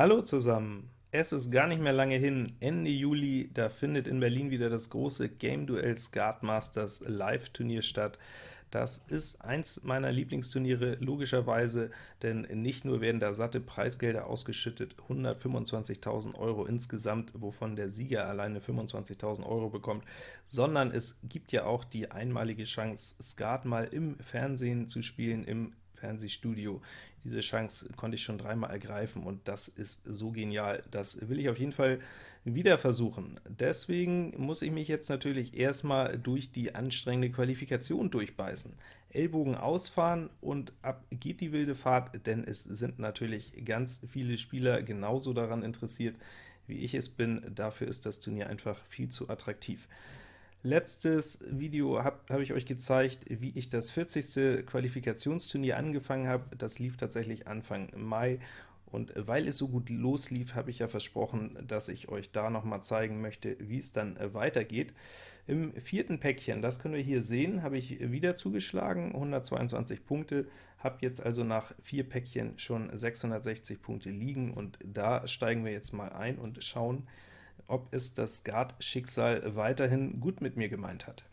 Hallo zusammen! Es ist gar nicht mehr lange hin, Ende Juli, da findet in Berlin wieder das große Game Duell Skat Masters Live-Turnier statt. Das ist eins meiner Lieblingsturniere, logischerweise, denn nicht nur werden da satte Preisgelder ausgeschüttet, 125.000 Euro insgesamt, wovon der Sieger alleine 25.000 Euro bekommt, sondern es gibt ja auch die einmalige Chance, Skat mal im Fernsehen zu spielen, im Fernsehstudio. Diese Chance konnte ich schon dreimal ergreifen, und das ist so genial. Das will ich auf jeden Fall wieder versuchen. Deswegen muss ich mich jetzt natürlich erstmal durch die anstrengende Qualifikation durchbeißen. Ellbogen ausfahren und ab geht die wilde Fahrt, denn es sind natürlich ganz viele Spieler genauso daran interessiert, wie ich es bin. Dafür ist das Turnier einfach viel zu attraktiv. Letztes Video habe hab ich euch gezeigt, wie ich das 40. Qualifikationsturnier angefangen habe. Das lief tatsächlich Anfang Mai, und weil es so gut loslief, habe ich ja versprochen, dass ich euch da noch mal zeigen möchte, wie es dann äh, weitergeht. Im vierten Päckchen, das können wir hier sehen, habe ich wieder zugeschlagen, 122 Punkte, habe jetzt also nach vier Päckchen schon 660 Punkte liegen, und da steigen wir jetzt mal ein und schauen, ob es das Guard-Schicksal weiterhin gut mit mir gemeint hat.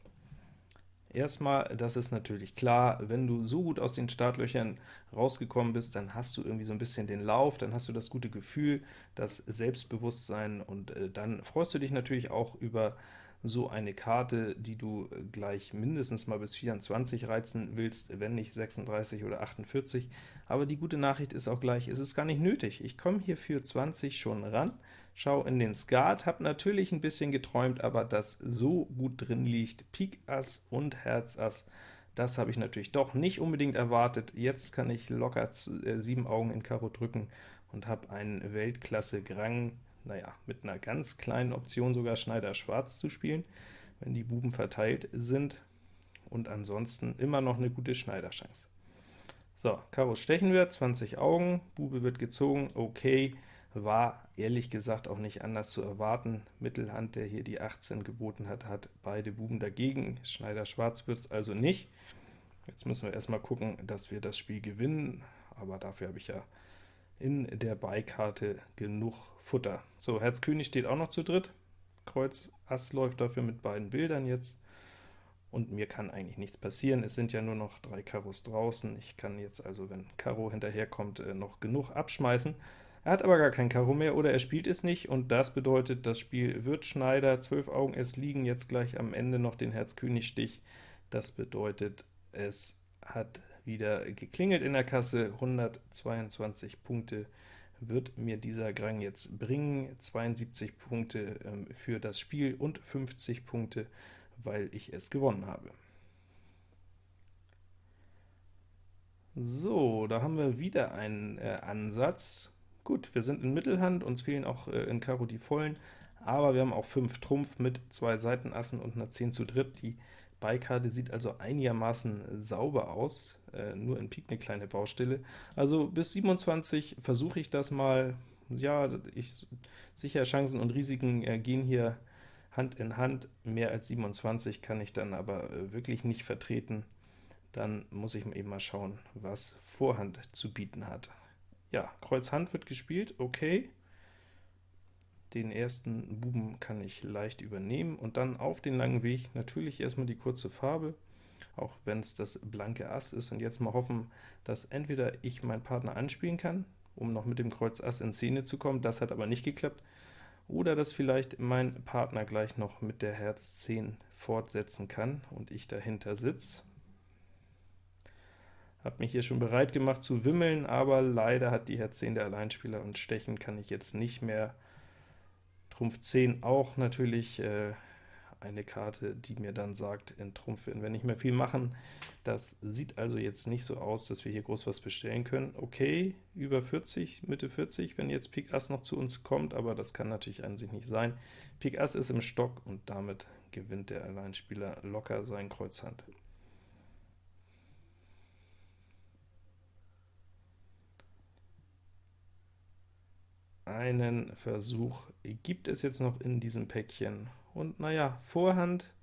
Erstmal, das ist natürlich klar, wenn du so gut aus den Startlöchern rausgekommen bist, dann hast du irgendwie so ein bisschen den Lauf, dann hast du das gute Gefühl, das Selbstbewusstsein, und äh, dann freust du dich natürlich auch über so eine Karte, die du gleich mindestens mal bis 24 reizen willst, wenn nicht 36 oder 48. Aber die gute Nachricht ist auch gleich, es ist gar nicht nötig. Ich komme hier für 20 schon ran, schau in den Skat, habe natürlich ein bisschen geträumt, aber dass so gut drin liegt, Pik Ass und Herz Ass, das habe ich natürlich doch nicht unbedingt erwartet. Jetzt kann ich locker äh, sieben Augen in Karo drücken und habe einen Weltklasse-Grang naja, mit einer ganz kleinen Option sogar Schneider Schwarz zu spielen, wenn die Buben verteilt sind, und ansonsten immer noch eine gute Schneiderchance. So, Karo stechen wir, 20 Augen, Bube wird gezogen, okay, war ehrlich gesagt auch nicht anders zu erwarten. Mittelhand, der hier die 18 geboten hat, hat beide Buben dagegen, Schneider Schwarz wird es also nicht. Jetzt müssen wir erstmal gucken, dass wir das Spiel gewinnen, aber dafür habe ich ja in der Beikarte genug Futter. So, Herz König steht auch noch zu dritt, Kreuz Ass läuft dafür mit beiden Bildern jetzt, und mir kann eigentlich nichts passieren. Es sind ja nur noch drei Karos draußen. Ich kann jetzt also, wenn Karo hinterherkommt, äh, noch genug abschmeißen. Er hat aber gar kein Karo mehr, oder er spielt es nicht, und das bedeutet, das Spiel wird Schneider, 12 Augen, es liegen jetzt gleich am Ende noch den Herz-König-Stich. Das bedeutet, es hat wieder geklingelt in der Kasse, 122 Punkte wird mir dieser Grang jetzt bringen, 72 Punkte ähm, für das Spiel und 50 Punkte, weil ich es gewonnen habe. So, da haben wir wieder einen äh, Ansatz. Gut, wir sind in Mittelhand, uns fehlen auch äh, in Karo die Vollen, aber wir haben auch 5 Trumpf mit zwei Seitenassen und einer 10 zu dritt. Die Beikarte sieht also einigermaßen sauber aus, äh, nur in Pik eine kleine Baustelle. Also bis 27 versuche ich das mal. Ja, ich, sicher Chancen und Risiken äh, gehen hier Hand in Hand. Mehr als 27 kann ich dann aber äh, wirklich nicht vertreten. Dann muss ich eben mal schauen, was Vorhand zu bieten hat. Ja, Kreuz Hand wird gespielt, okay. Den ersten Buben kann ich leicht übernehmen, und dann auf den langen Weg natürlich erstmal die kurze Farbe, auch wenn es das blanke Ass ist, und jetzt mal hoffen, dass entweder ich meinen Partner anspielen kann, um noch mit dem Kreuz Ass in Szene zu kommen, das hat aber nicht geklappt, oder dass vielleicht mein Partner gleich noch mit der Herz 10 fortsetzen kann und ich dahinter sitze. Habe mich hier schon bereit gemacht zu wimmeln, aber leider hat die Herz 10 der Alleinspieler, und stechen kann ich jetzt nicht mehr Trumpf 10 auch natürlich äh, eine Karte, die mir dann sagt, in Trumpf werden wir nicht mehr viel machen. Das sieht also jetzt nicht so aus, dass wir hier groß was bestellen können. Okay, über 40, Mitte 40, wenn jetzt Pik Ass noch zu uns kommt, aber das kann natürlich an sich nicht sein. Pik Ass ist im Stock, und damit gewinnt der Alleinspieler locker sein Kreuzhand. Einen Versuch gibt es jetzt noch in diesem Päckchen. Und naja, Vorhand,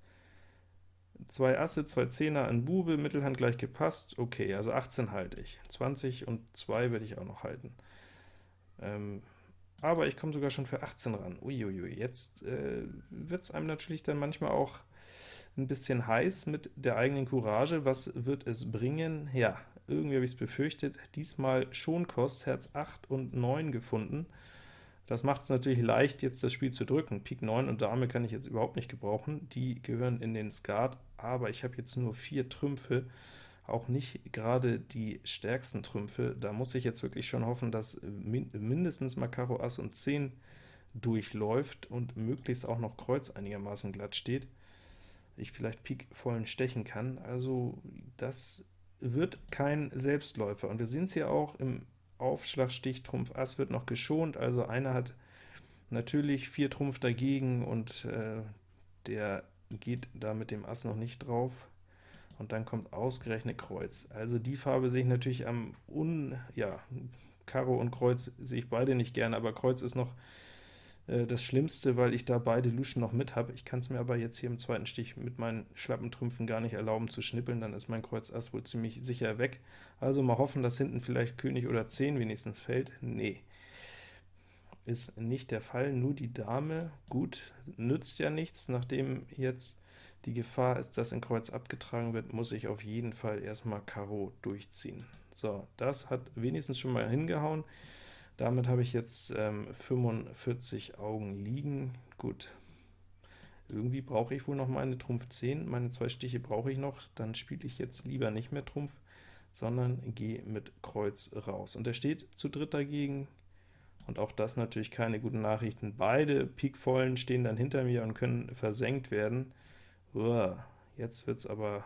zwei Asse, zwei Zehner, ein Bube, Mittelhand gleich gepasst, okay, also 18 halte ich. 20 und 2 werde ich auch noch halten. Ähm, aber ich komme sogar schon für 18 ran. Uiuiui, jetzt äh, wird es einem natürlich dann manchmal auch ein bisschen heiß mit der eigenen Courage. Was wird es bringen? Ja, irgendwie habe ich es befürchtet. Diesmal schon Kost, Herz 8 und 9 gefunden. Das macht es natürlich leicht, jetzt das Spiel zu drücken. Pik 9 und Dame kann ich jetzt überhaupt nicht gebrauchen, die gehören in den Skat, aber ich habe jetzt nur vier Trümpfe, auch nicht gerade die stärksten Trümpfe. Da muss ich jetzt wirklich schon hoffen, dass min mindestens mal Karo Ass und 10 durchläuft und möglichst auch noch Kreuz einigermaßen glatt steht. Ich vielleicht Pik vollen stechen kann. Also das wird kein Selbstläufer. Und wir sehen es hier auch im Aufschlag Stich Trumpf Ass wird noch geschont, also einer hat natürlich 4 Trumpf dagegen und äh, der geht da mit dem Ass noch nicht drauf. Und dann kommt ausgerechnet Kreuz. Also die Farbe sehe ich natürlich am un... ja, Karo und Kreuz sehe ich beide nicht gerne, aber Kreuz ist noch äh, das Schlimmste, weil ich da beide Luschen noch mit habe. Ich kann es mir aber jetzt hier im zweiten Stich mit meinen schlappen Trümpfen gar nicht erlauben zu schnippeln, dann ist mein Kreuz Ass wohl ziemlich sicher weg. Also mal hoffen, dass hinten vielleicht König oder 10 wenigstens fällt. Nee, ist nicht der Fall, nur die Dame. Gut, nützt ja nichts, nachdem jetzt die Gefahr ist, dass in Kreuz abgetragen wird, muss ich auf jeden Fall erstmal Karo durchziehen. So, das hat wenigstens schon mal hingehauen. Damit habe ich jetzt ähm, 45 Augen liegen. Gut, irgendwie brauche ich wohl noch meine Trumpf 10, meine zwei Stiche brauche ich noch, dann spiele ich jetzt lieber nicht mehr Trumpf, sondern gehe mit Kreuz raus. Und er steht zu dritt dagegen, und auch das natürlich keine guten Nachrichten. Beide Pikvollen stehen dann hinter mir und können versenkt werden. Uah, jetzt wird es aber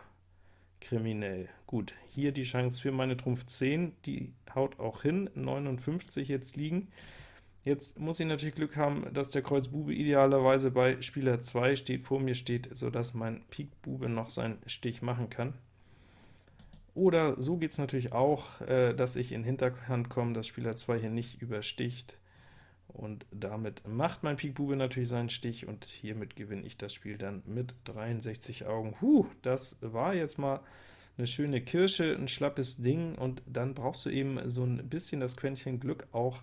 kriminell. Gut, hier die Chance für meine Trumpf 10, die haut auch hin, 59 jetzt liegen. Jetzt muss ich natürlich Glück haben, dass der Kreuz Bube idealerweise bei Spieler 2 steht, vor mir steht, sodass mein Pik Bube noch seinen Stich machen kann. Oder so geht es natürlich auch, äh, dass ich in Hinterhand komme, dass Spieler 2 hier nicht übersticht. Und damit macht mein Pik Bube natürlich seinen Stich, und hiermit gewinne ich das Spiel dann mit 63 Augen. Huh, das war jetzt mal eine schöne Kirsche, ein schlappes Ding, und dann brauchst du eben so ein bisschen das Quäntchen Glück auch,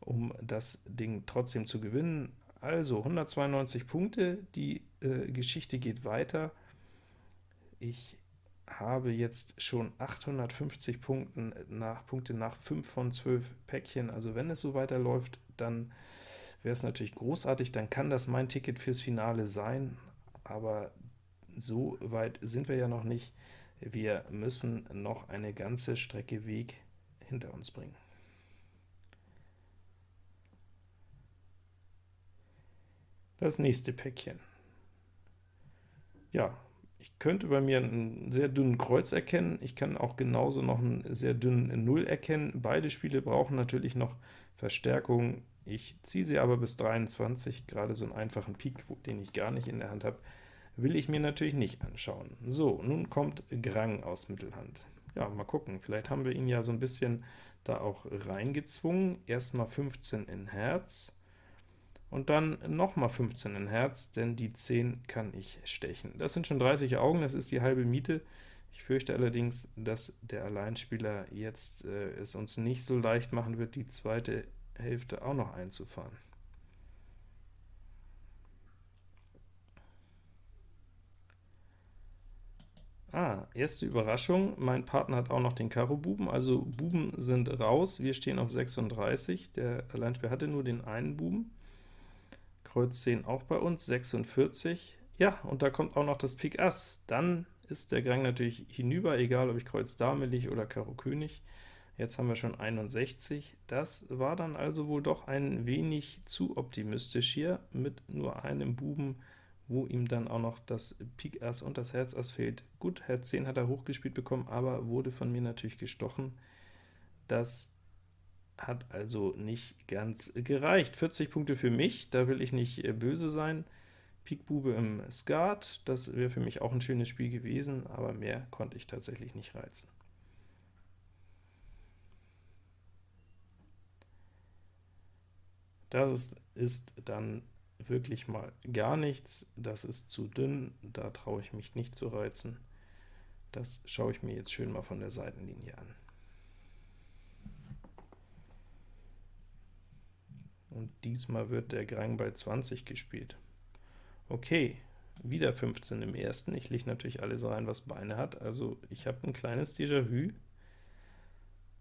um das Ding trotzdem zu gewinnen. Also 192 Punkte, die äh, Geschichte geht weiter. Ich habe jetzt schon 850 Punkten nach, Punkte nach 5 von 12 Päckchen, also wenn es so weiterläuft, dann wäre es natürlich großartig, dann kann das mein Ticket fürs Finale sein, aber so weit sind wir ja noch nicht. Wir müssen noch eine ganze Strecke Weg hinter uns bringen. Das nächste Päckchen. Ja, ich könnte bei mir einen sehr dünnen Kreuz erkennen, ich kann auch genauso noch einen sehr dünnen Null erkennen. Beide Spiele brauchen natürlich noch Verstärkung. Ich ziehe sie aber bis 23, gerade so einen einfachen Pik, den ich gar nicht in der Hand habe, will ich mir natürlich nicht anschauen. So, nun kommt Grang aus Mittelhand. Ja, mal gucken, vielleicht haben wir ihn ja so ein bisschen da auch reingezwungen. Erstmal 15 in Herz, und dann nochmal 15 in Herz, denn die 10 kann ich stechen. Das sind schon 30 Augen, das ist die halbe Miete. Ich fürchte allerdings, dass der Alleinspieler jetzt äh, es uns nicht so leicht machen wird, die zweite Hälfte auch noch einzufahren. Ah, erste Überraschung, mein Partner hat auch noch den Karo Buben, also Buben sind raus, wir stehen auf 36, der Alleinspieler hatte nur den einen Buben. Kreuz 10 auch bei uns, 46. Ja, und da kommt auch noch das Pik Ass. Dann ist der Gang natürlich hinüber, egal ob ich Kreuz Dame liege oder Karo König. Jetzt haben wir schon 61. Das war dann also wohl doch ein wenig zu optimistisch hier, mit nur einem Buben, wo ihm dann auch noch das Pik Ass und das Herz Ass fehlt. Gut, Herz 10 hat er hochgespielt bekommen, aber wurde von mir natürlich gestochen. Das hat also nicht ganz gereicht. 40 Punkte für mich, da will ich nicht äh, böse sein. Pik Bube im Skat, das wäre für mich auch ein schönes Spiel gewesen, aber mehr konnte ich tatsächlich nicht reizen. Das ist, ist dann wirklich mal gar nichts, das ist zu dünn, da traue ich mich nicht zu reizen. Das schaue ich mir jetzt schön mal von der Seitenlinie an. Und diesmal wird der Grang bei 20 gespielt. Okay, wieder 15 im ersten. Ich lege natürlich alles rein, was Beine hat. Also ich habe ein kleines Déjà-vu.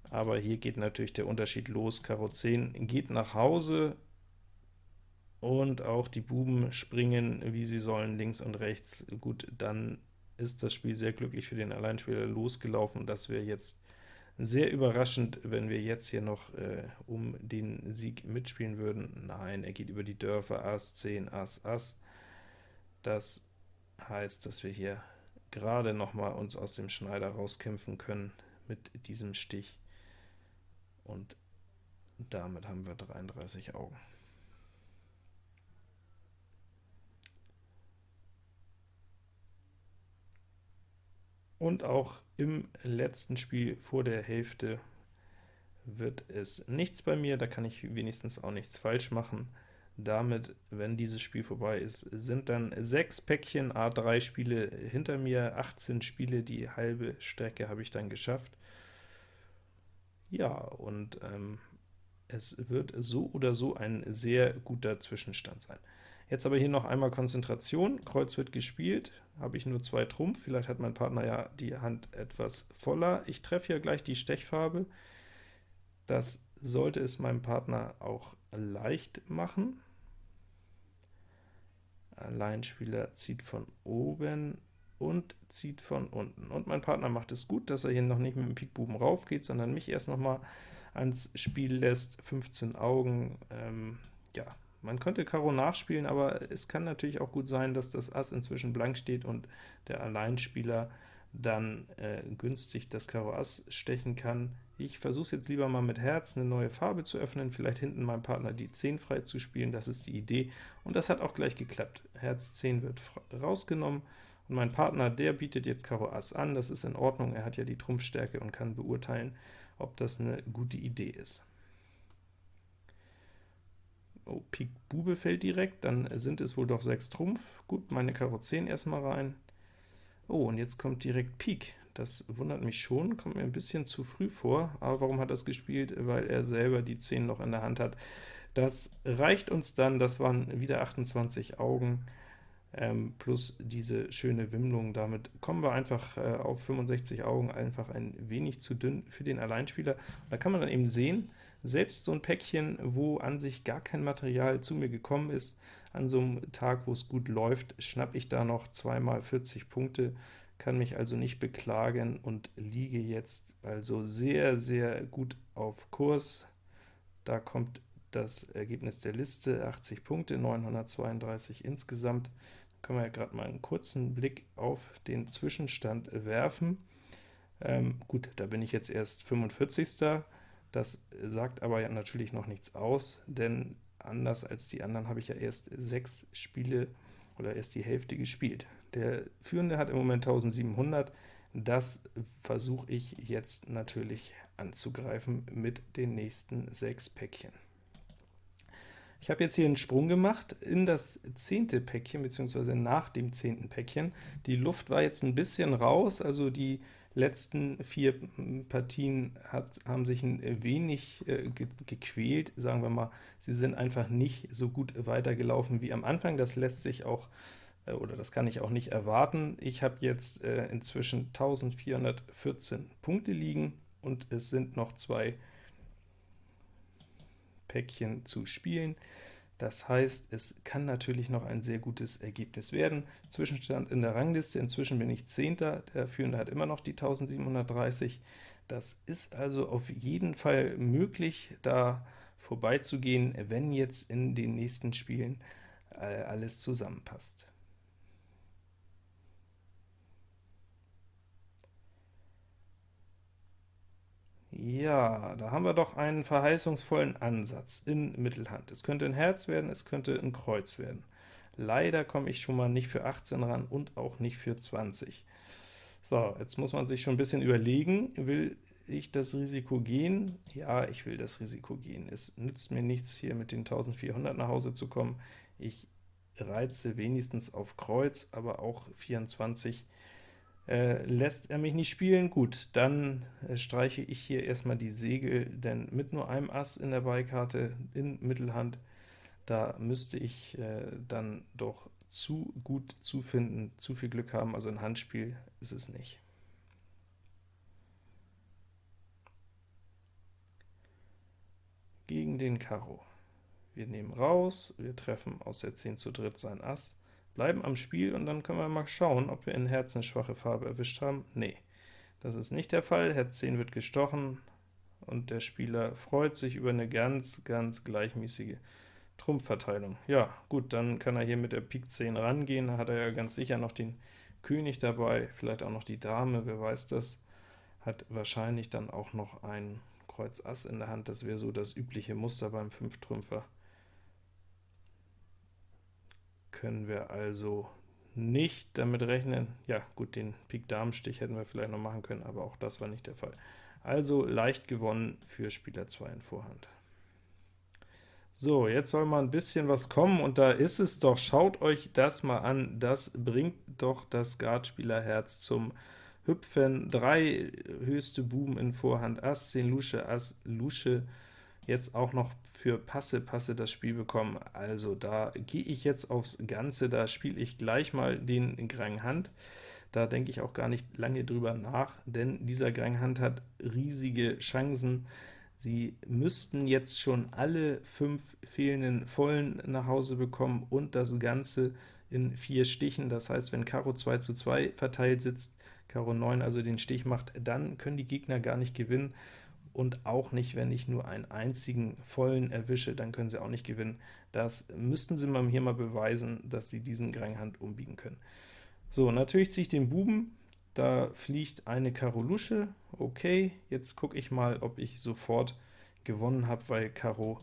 Aber hier geht natürlich der Unterschied los. Karo 10 geht nach Hause, und auch die Buben springen, wie sie sollen, links und rechts. Gut, dann ist das Spiel sehr glücklich für den Alleinspieler losgelaufen. Das wäre jetzt sehr überraschend, wenn wir jetzt hier noch äh, um den Sieg mitspielen würden. Nein, er geht über die Dörfer, Ass, 10, Ass, Ass. Das heißt, dass wir hier gerade noch mal uns aus dem Schneider rauskämpfen können mit diesem Stich. Und damit haben wir 33 Augen. Und auch im letzten Spiel vor der Hälfte wird es nichts bei mir, da kann ich wenigstens auch nichts falsch machen. Damit, wenn dieses Spiel vorbei ist, sind dann sechs Päckchen A3 Spiele hinter mir, 18 Spiele, die halbe Strecke habe ich dann geschafft. Ja, und ähm, es wird so oder so ein sehr guter Zwischenstand sein. Jetzt aber hier noch einmal Konzentration, Kreuz wird gespielt, habe ich nur zwei Trumpf, vielleicht hat mein Partner ja die Hand etwas voller. Ich treffe hier gleich die Stechfarbe, das sollte es meinem Partner auch leicht machen. Alleinspieler zieht von oben und zieht von unten. Und mein Partner macht es gut, dass er hier noch nicht mit dem Pikbuben rauf geht, sondern mich erst noch mal ans Spiel lässt. 15 Augen, ähm, ja, man könnte Karo nachspielen, aber es kann natürlich auch gut sein, dass das Ass inzwischen blank steht und der Alleinspieler dann äh, günstig das Karo Ass stechen kann. Ich versuche es jetzt lieber mal mit Herz, eine neue Farbe zu öffnen, vielleicht hinten meinem Partner die 10 frei zu spielen, das ist die Idee, und das hat auch gleich geklappt. Herz 10 wird rausgenommen, und mein Partner, der bietet jetzt Karo Ass an, das ist in Ordnung, er hat ja die Trumpfstärke und kann beurteilen, ob das eine gute Idee ist. Oh, Pik Bube fällt direkt, dann sind es wohl doch 6 Trumpf. Gut, meine Karo 10 erstmal rein. Oh, und jetzt kommt direkt Pik. Das wundert mich schon, kommt mir ein bisschen zu früh vor, aber warum hat er es gespielt? Weil er selber die 10 noch in der Hand hat. Das reicht uns dann, das waren wieder 28 Augen, ähm, plus diese schöne Wimmlung. Damit kommen wir einfach äh, auf 65 Augen, einfach ein wenig zu dünn für den Alleinspieler. da kann man dann eben sehen, selbst so ein Päckchen, wo an sich gar kein Material zu mir gekommen ist, an so einem Tag, wo es gut läuft, schnappe ich da noch zweimal 40 Punkte, kann mich also nicht beklagen und liege jetzt also sehr, sehr gut auf Kurs. Da kommt das Ergebnis der Liste, 80 Punkte, 932 insgesamt. Da können wir ja gerade mal einen kurzen Blick auf den Zwischenstand werfen. Ähm, gut, da bin ich jetzt erst 45. Das sagt aber ja natürlich noch nichts aus, denn anders als die anderen habe ich ja erst sechs Spiele oder erst die Hälfte gespielt. Der Führende hat im Moment 1700, das versuche ich jetzt natürlich anzugreifen mit den nächsten sechs Päckchen. Ich habe jetzt hier einen Sprung gemacht in das zehnte Päckchen, beziehungsweise nach dem zehnten Päckchen. Die Luft war jetzt ein bisschen raus, also die letzten vier Partien hat, haben sich ein wenig äh, ge gequält, sagen wir mal. Sie sind einfach nicht so gut weitergelaufen wie am Anfang. Das lässt sich auch, äh, oder das kann ich auch nicht erwarten. Ich habe jetzt äh, inzwischen 1414 Punkte liegen, und es sind noch zwei Päckchen zu spielen. Das heißt, es kann natürlich noch ein sehr gutes Ergebnis werden. Zwischenstand in der Rangliste, inzwischen bin ich Zehnter, der Führende hat immer noch die 1730. Das ist also auf jeden Fall möglich, da vorbeizugehen, wenn jetzt in den nächsten Spielen äh, alles zusammenpasst. Ja, da haben wir doch einen verheißungsvollen Ansatz in Mittelhand. Es könnte ein Herz werden, es könnte ein Kreuz werden. Leider komme ich schon mal nicht für 18 ran und auch nicht für 20. So, jetzt muss man sich schon ein bisschen überlegen, will ich das Risiko gehen? Ja, ich will das Risiko gehen. Es nützt mir nichts, hier mit den 1400 nach Hause zu kommen. Ich reize wenigstens auf Kreuz, aber auch 24 Äh, lässt er mich nicht spielen? Gut, dann äh, streiche ich hier erstmal die Segel, denn mit nur einem Ass in der Beikarte in Mittelhand, da müsste ich äh, dann doch zu gut zufinden, zu viel Glück haben, also ein Handspiel ist es nicht. Gegen den Karo. Wir nehmen raus, wir treffen aus der 10 zu dritt sein Ass, bleiben am Spiel und dann können wir mal schauen, ob wir in Herz eine schwache Farbe erwischt haben. Nee, das ist nicht der Fall. Herz 10 wird gestochen und der Spieler freut sich über eine ganz, ganz gleichmäßige Trumpfverteilung. Ja, gut, dann kann er hier mit der Pik 10 rangehen, da hat er ja ganz sicher noch den König dabei, vielleicht auch noch die Dame, wer weiß das, hat wahrscheinlich dann auch noch ein Kreuz Ass in der Hand, das wäre so das übliche Muster beim Fünftrümpfer können wir also nicht damit rechnen. Ja, gut, den Pik-Damen-Stich hätten wir vielleicht noch machen können, aber auch das war nicht der Fall. Also leicht gewonnen für Spieler 2 in Vorhand. So, jetzt soll mal ein bisschen was kommen, und da ist es doch. Schaut euch das mal an, das bringt doch das Skatspielerherz zum Hüpfen. Drei höchste Buben in Vorhand, Ass, 10 Lusche, Ass, Lusche, jetzt auch noch für Passe, Passe das Spiel bekommen. Also da gehe ich jetzt aufs Ganze, da spiele ich gleich mal den Grang Hand. Da denke ich auch gar nicht lange drüber nach, denn dieser Grang Hand hat riesige Chancen. Sie müssten jetzt schon alle fünf fehlenden Vollen nach Hause bekommen und das Ganze in vier Stichen. Das heißt, wenn Karo 2 zu 2 verteilt sitzt, Karo 9 also den Stich macht, dann können die Gegner gar nicht gewinnen und auch nicht, wenn ich nur einen einzigen vollen erwische, dann können sie auch nicht gewinnen. Das müssten sie mal hier mal beweisen, dass sie diesen Granghand umbiegen können. So, natürlich ziehe ich den Buben, da fliegt eine Karo Lusche, okay, jetzt gucke ich mal, ob ich sofort gewonnen habe, weil Karo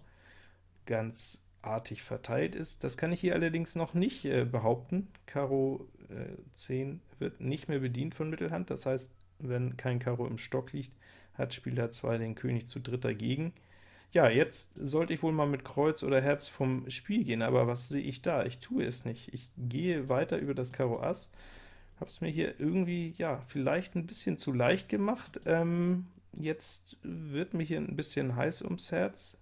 ganz artig verteilt ist. Das kann ich hier allerdings noch nicht äh, behaupten. Karo äh, 10 wird nicht mehr bedient von Mittelhand, das heißt, wenn kein Karo im Stock liegt, hat Spieler 2 den König zu dritt dagegen. Ja, jetzt sollte ich wohl mal mit Kreuz oder Herz vom Spiel gehen, aber was sehe ich da? Ich tue es nicht. Ich gehe weiter über das Karo Ass, habe es mir hier irgendwie, ja, vielleicht ein bisschen zu leicht gemacht. Ähm, jetzt wird mir hier ein bisschen heiß ums Herz,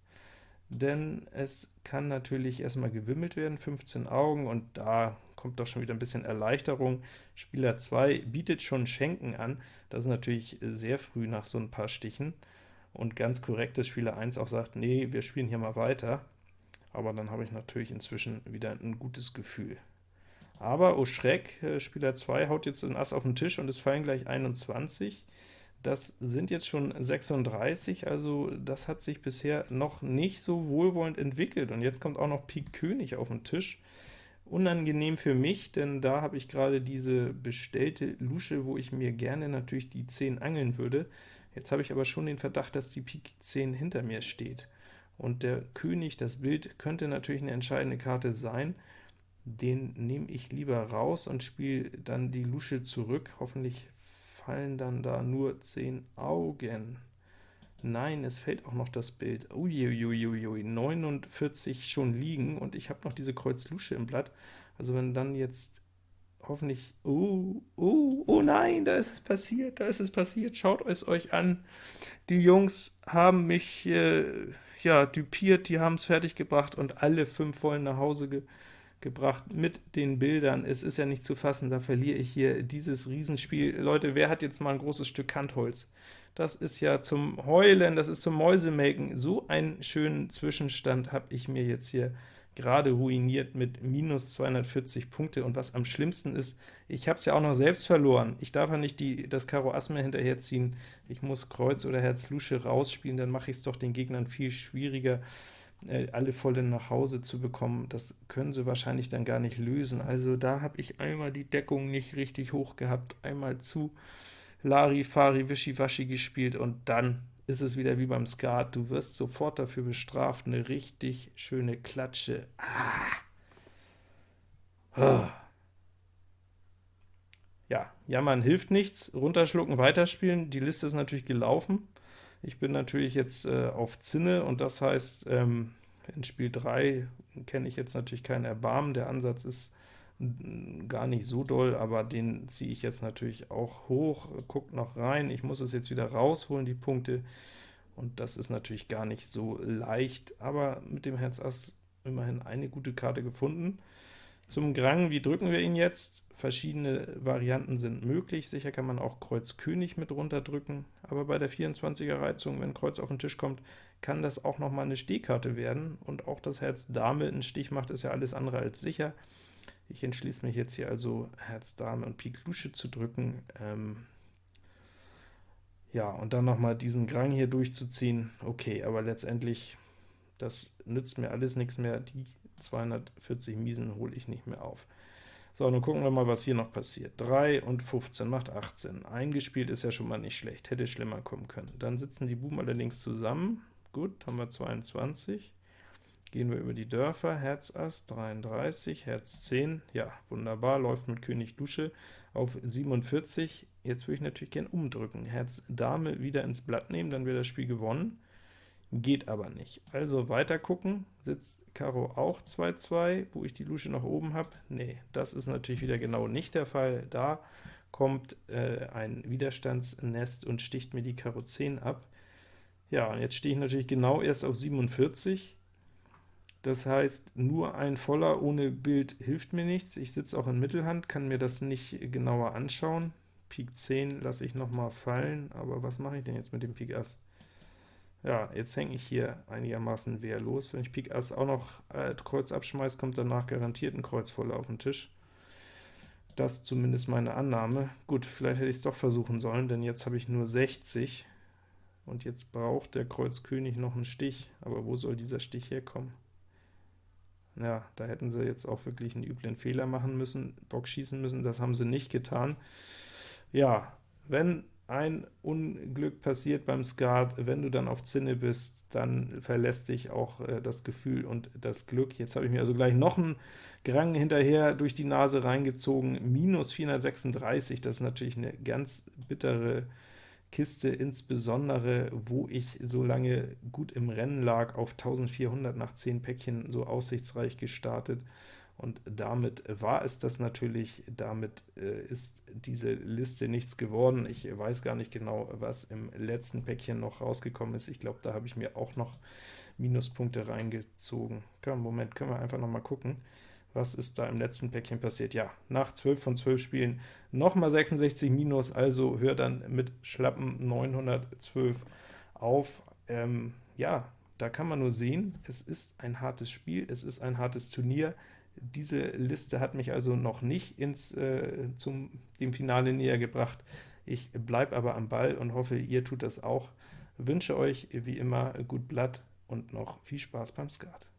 denn es kann natürlich erstmal gewimmelt werden, 15 Augen, und da kommt doch schon wieder ein bisschen Erleichterung. Spieler 2 bietet schon Schenken an, das ist natürlich sehr früh nach so ein paar Stichen, und ganz korrekt, dass Spieler 1 auch sagt, nee, wir spielen hier mal weiter, aber dann habe ich natürlich inzwischen wieder ein gutes Gefühl. Aber, oh Schreck, äh, Spieler 2 haut jetzt ein Ass auf den Tisch und es fallen gleich 21. Das sind jetzt schon 36, also das hat sich bisher noch nicht so wohlwollend entwickelt. Und jetzt kommt auch noch Pik König auf den Tisch. Unangenehm für mich, denn da habe ich gerade diese bestellte Lusche, wo ich mir gerne natürlich die 10 angeln würde. Jetzt habe ich aber schon den Verdacht, dass die Pik 10 hinter mir steht. Und der König, das Bild, könnte natürlich eine entscheidende Karte sein. Den nehme ich lieber raus und spiele dann die Lusche zurück. Hoffentlich fallen dann da nur 10 Augen. Nein, es fällt auch noch das Bild. Uiuiuiui, 49 schon liegen, und ich habe noch diese Kreuz Lusche im Blatt. Also wenn dann jetzt hoffentlich... Oh, oh, oh nein, da ist es passiert, da ist es passiert. Schaut es euch an. Die Jungs haben mich äh, ja dupiert, die haben es fertiggebracht und alle fünf wollen nach Hause ge gebracht mit den Bildern. Es ist ja nicht zu fassen, da verliere ich hier dieses Riesenspiel. Leute, wer hat jetzt mal ein großes Stück Kantholz? Das ist ja zum Heulen, das ist zum Mäusemelken. So einen schönen Zwischenstand habe ich mir jetzt hier gerade ruiniert mit minus 240 Punkte. Und was am schlimmsten ist, ich habe es ja auch noch selbst verloren. Ich darf ja nicht die, das Karo Ass mehr hinterherziehen. Ich muss Kreuz oder Herz Lusche rausspielen, dann mache ich es doch den Gegnern viel schwieriger. Äh, alle Vollen nach Hause zu bekommen, das können sie wahrscheinlich dann gar nicht lösen. Also da habe ich einmal die Deckung nicht richtig hoch gehabt, einmal zu Larifari, Wischiwaschi gespielt, und dann ist es wieder wie beim Skat, du wirst sofort dafür bestraft, eine richtig schöne Klatsche. Ah. Oh. Ja, jammern hilft nichts, runterschlucken, weiterspielen, die Liste ist natürlich gelaufen. Ich bin natürlich jetzt äh, auf Zinne, und das heißt, ähm, in Spiel 3 kenne ich jetzt natürlich kein Erbarmen. Der Ansatz ist gar nicht so doll, aber den ziehe ich jetzt natürlich auch hoch, guckt noch rein, ich muss es jetzt wieder rausholen, die Punkte, und das ist natürlich gar nicht so leicht, aber mit dem Herz Ass immerhin eine gute Karte gefunden. Zum Grang, wie drücken wir ihn jetzt? Verschiedene Varianten sind möglich, sicher kann man auch Kreuz König mit runterdrücken, aber bei der 24er Reizung, wenn Kreuz auf den Tisch kommt, kann das auch noch mal eine Stehkarte werden, und auch das Herz Dame einen Stich macht, ist ja alles andere als sicher. Ich entschließe mich jetzt hier also Herz Dame und Pik Lusche zu drücken. Ähm ja, und dann noch mal diesen Grang hier durchzuziehen, okay, aber letztendlich, das nützt mir alles nichts mehr, die 240 Miesen hole ich nicht mehr auf. So, nun gucken wir mal, was hier noch passiert. 3 und 15 macht 18. Eingespielt ist ja schon mal nicht schlecht, hätte schlimmer kommen können. Dann sitzen die Buben allerdings zusammen. Gut, haben wir 22. Gehen wir über die Dörfer, Herz Ass 33, Herz 10, ja, wunderbar, läuft mit König Dusche auf 47. Jetzt würde ich natürlich gern umdrücken, Herz Dame wieder ins Blatt nehmen, dann wäre das Spiel gewonnen. Geht aber nicht. Also weiter gucken, sitzt Karo auch 2-2, wo ich die Lusche nach oben habe? Nee, das ist natürlich wieder genau nicht der Fall. Da kommt äh, ein Widerstandsnest und sticht mir die Karo 10 ab. Ja, und jetzt stehe ich natürlich genau erst auf 47. Das heißt, nur ein Voller ohne Bild hilft mir nichts. Ich sitze auch in Mittelhand, kann mir das nicht genauer anschauen. Pik 10 lasse ich noch mal fallen, aber was mache ich denn jetzt mit dem Pik Ass? Ja, jetzt hänge ich hier einigermaßen wehrlos. Wenn ich Pik Ass auch noch äh, Kreuz abschmeiße, kommt danach garantiert ein Kreuz voll auf den Tisch. Das zumindest meine Annahme. Gut, vielleicht hätte ich es doch versuchen sollen, denn jetzt habe ich nur 60, und jetzt braucht der Kreuz König noch einen Stich, aber wo soll dieser Stich herkommen? Ja, da hätten sie jetzt auch wirklich einen üblen Fehler machen müssen, Bock schießen müssen, das haben sie nicht getan. Ja, wenn ein Unglück passiert beim Skat, wenn du dann auf Zinne bist, dann verlässt dich auch äh, das Gefühl und das Glück. Jetzt habe ich mir also gleich noch einen Grang hinterher durch die Nase reingezogen, minus 436, das ist natürlich eine ganz bittere Kiste, insbesondere wo ich so lange gut im Rennen lag, auf 1400 nach 10 Päckchen so aussichtsreich gestartet und damit war es das natürlich, damit äh, ist diese Liste nichts geworden. Ich weiß gar nicht genau, was im letzten Päckchen noch rausgekommen ist. Ich glaube, da habe ich mir auch noch Minuspunkte reingezogen. Komm, Moment, können wir einfach noch mal gucken. Was ist da im letzten Päckchen passiert? Ja, nach 12 von 12 Spielen nochmal 66 Minus, also hör dann mit schlappen 912 auf. Ähm, ja, da kann man nur sehen, es ist ein hartes Spiel, es ist ein hartes Turnier, diese Liste hat mich also noch nicht ins, äh, zum dem Finale näher gebracht. Ich bleibe aber am Ball und hoffe, ihr tut das auch. Wünsche euch wie immer gut Blatt und noch viel Spaß beim Skat.